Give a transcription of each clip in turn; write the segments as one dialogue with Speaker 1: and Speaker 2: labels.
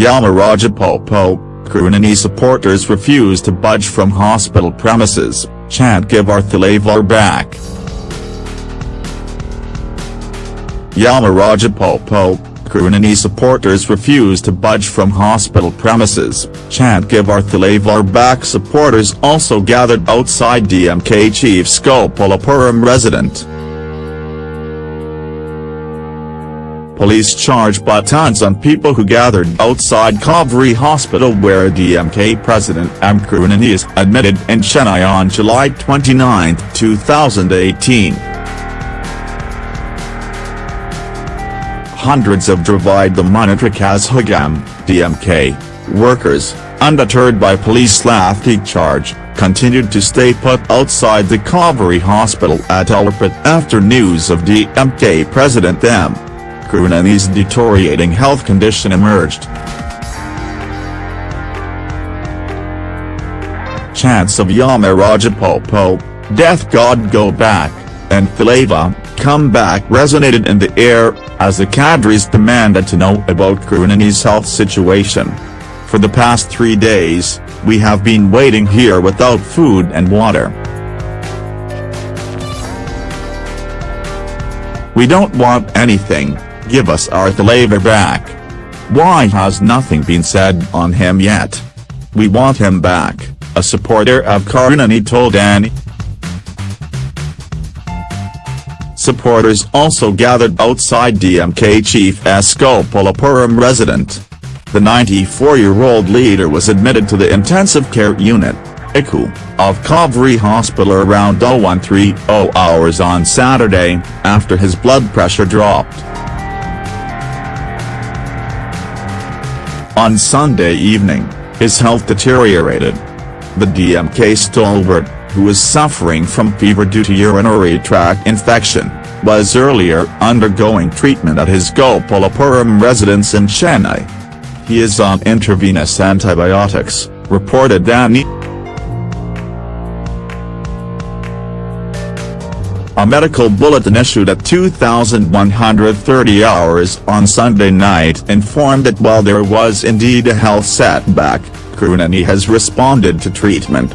Speaker 1: Yamarajapopo, Karunani supporters refuse to budge from hospital premises, chant give our Thalavar back. Yamarajapopo, Karunani supporters refuse to budge from hospital premises, chant give our Thalavar back supporters also gathered outside DMK chief's Gopalapuram resident. Police charged batons on people who gathered outside Kauvery Hospital where DMK President M. Karunani is admitted in Chennai on July 29, 2018. Hundreds of Dravida Munnetra Kazhagam, DMK, workers, undeterred by police lathi charge, continued to stay put outside the Kauvery Hospital at Alwarpet after news of DMK President M. Karunani's deteriorating health condition emerged. Chants of Yamarajapopo, Death God Go Back, and Thalava, Come Back resonated in the air, as the cadres demanded to know about Karunani's health situation. For the past three days, we have been waiting here without food and water. We don't want anything, give us our Thalava back. Why has nothing been said on him yet? We want him back, a supporter of Karunani told ANI. Supporters also gathered outside DMK chief's Gopalapuram resident. The 94-year-old leader was admitted to the intensive care unit, ICU, of Kauvery Hospital around 0130 hours on Saturday, after his blood pressure dropped. On Sunday evening, his health deteriorated. The DMK stalwart, who is suffering from fever due to urinary tract infection, was earlier undergoing treatment at his Gopalapuram residence in Chennai. He is on intravenous antibiotics, reported Danny. A medical bulletin issued at 2130 hours on Sunday night informed that while there was indeed a health setback, Karunani has responded to treatment.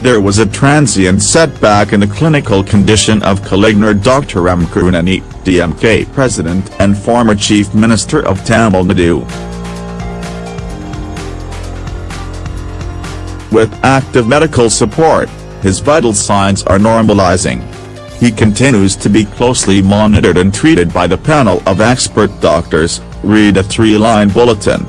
Speaker 1: There was a transient setback in the clinical condition of Kalaignar Dr. M. Karunani, DMK President and former Chief Minister of Tamil Nadu. With active medical support, his vital signs are normalizing. He continues to be closely monitored and treated by the panel of expert doctors, read a three-line bulletin.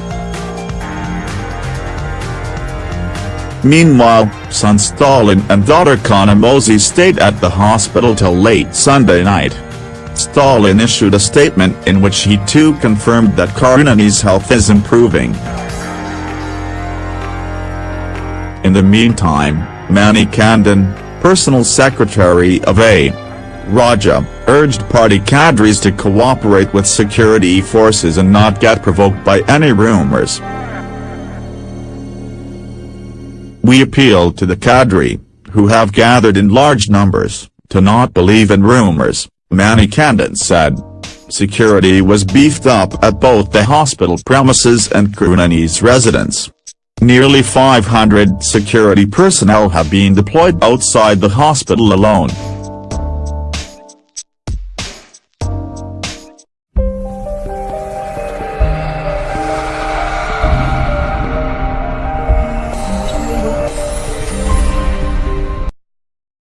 Speaker 1: Meanwhile, son Stalin and daughter Kanimozhi stayed at the hospital till late Sunday night. Stalin issued a statement in which he too confirmed that Karunani's health is improving. In the meantime, Manny Manikandan, personal secretary of A. Raja, urged party cadres to cooperate with security forces and not get provoked by any rumours. We appeal to the cadre, who have gathered in large numbers, to not believe in rumours, Manikandan said. Security was beefed up at both the hospital premises and Karunani's residence. Nearly 500 security personnel have been deployed outside the hospital alone.